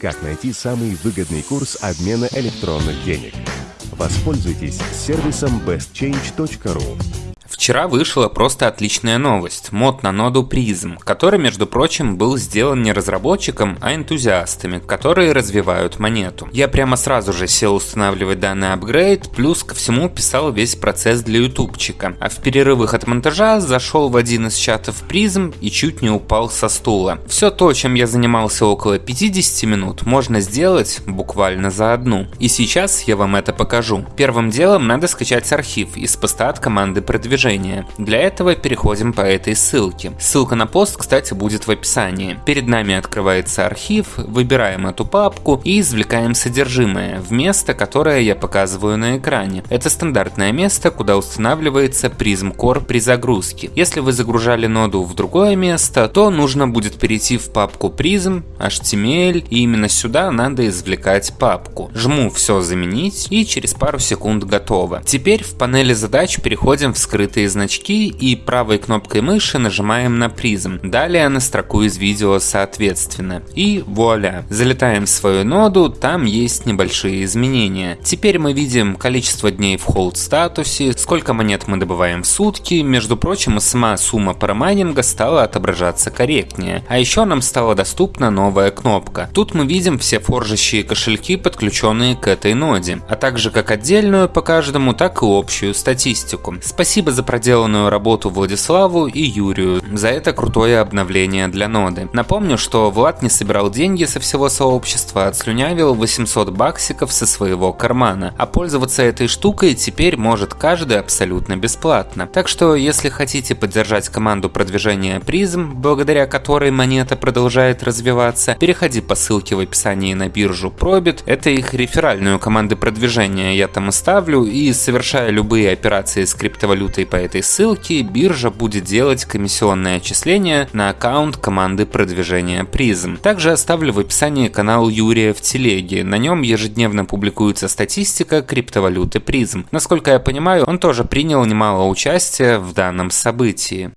Как найти самый выгодный курс обмена электронных денег? Воспользуйтесь сервисом bestchange.ru. Вчера вышла просто отличная новость. Мод на ноду Prism, который, между прочим, был сделан не разработчиком, а энтузиастами, которые развивают монету. Я прямо сразу же сел устанавливать данный апгрейд, плюс ко всему писал весь процесс для ютубчика. А в перерывах от монтажа зашел в один из чатов Prism и чуть не упал со стула. Все то, чем я занимался около 50 минут, можно сделать буквально за одну. И сейчас я вам это покажу. Первым делом надо скачать архив из поста от команды продвижения приложение. Для этого переходим по этой ссылке. Ссылка на пост, кстати, будет в описании. Перед нами открывается архив, выбираем эту папку и извлекаем содержимое в место, которое я показываю на экране. Это стандартное место, куда устанавливается Prism Core при загрузке. Если вы загружали ноду в другое место, то нужно будет перейти в папку Prism, HTML и именно сюда надо извлекать папку. Жму все заменить и через пару секунд готово. Теперь в панели задач переходим в скрытый скрытые значки и правой кнопкой мыши нажимаем на призм. Далее на строку из видео соответственно. И вуаля, залетаем в свою ноду, там есть небольшие изменения. Теперь мы видим количество дней в холд статусе, сколько монет мы добываем в сутки, между прочим, сама сумма парамайнинга стала отображаться корректнее. А еще нам стала доступна новая кнопка. Тут мы видим все форжащие кошельки, подключенные к этой ноде, а также как отдельную по каждому, так и общую статистику. Спасибо за проделанную работу Владиславу и Юрию за это крутое обновление для ноды. Напомню, что Влад не собирал деньги со всего сообщества, а отслюнявил 800 баксиков со своего кармана, а пользоваться этой штукой теперь может каждый абсолютно бесплатно. Так что, если хотите поддержать команду продвижения призм, благодаря которой монета продолжает развиваться, переходи по ссылке в описании на биржу Probit, это их реферальную команду продвижения я там оставлю, и совершая любые операции с криптовалютой по этой ссылке биржа будет делать комиссионное отчисление на аккаунт команды продвижения Призм. Также оставлю в описании канал Юрия в телеге. На нем ежедневно публикуется статистика криптовалюты Призм. Насколько я понимаю, он тоже принял немало участия в данном событии.